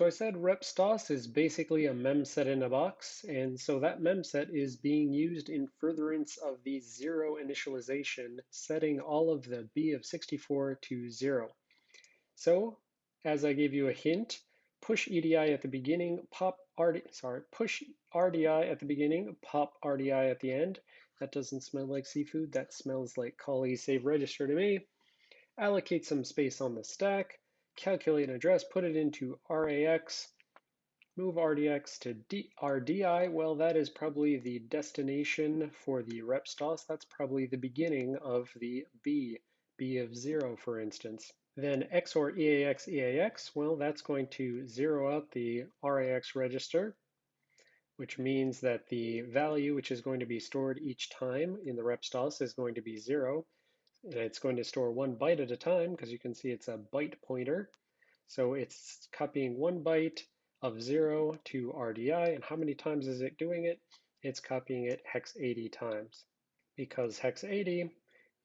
So I said repstos is basically a memset in a box, and so that memset is being used in furtherance of the zero initialization, setting all of the b of 64 to zero. So as I gave you a hint, push EDI at the beginning, pop RD, sorry, push RDI at the beginning, pop RDI at the end. That doesn't smell like seafood, that smells like callee save register to me. Allocate some space on the stack, calculate an address, put it into RAX, move RDX to D RDI. Well, that is probably the destination for the repstos. That's probably the beginning of the B, B of zero, for instance. Then XOR EAX EAX, well, that's going to zero out the RAX register, which means that the value which is going to be stored each time in the repstos is going to be zero. It's going to store one byte at a time because you can see it's a byte pointer. So it's copying one byte of zero to RDI. And how many times is it doing it? It's copying it hex 80 times because hex 80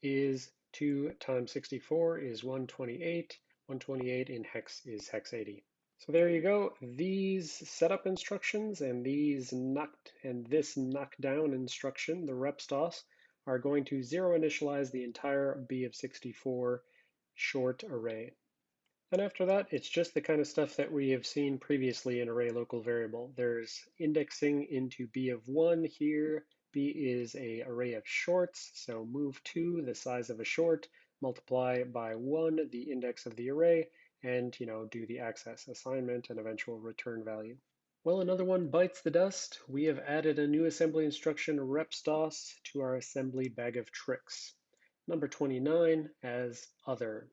is 2 times 64 is 128. 128 in hex is hex 80. So there you go. These setup instructions and these knocked and this knockdown instruction, the repstos, are going to zero initialize the entire B of 64 short array. And after that, it's just the kind of stuff that we have seen previously in array local variable. There's indexing into B of one here. B is a array of shorts, so move two, the size of a short, multiply by one, the index of the array, and you know do the access assignment and eventual return value. Well, another one bites the dust. We have added a new assembly instruction, repstos, to our assembly bag of tricks. Number 29 as other.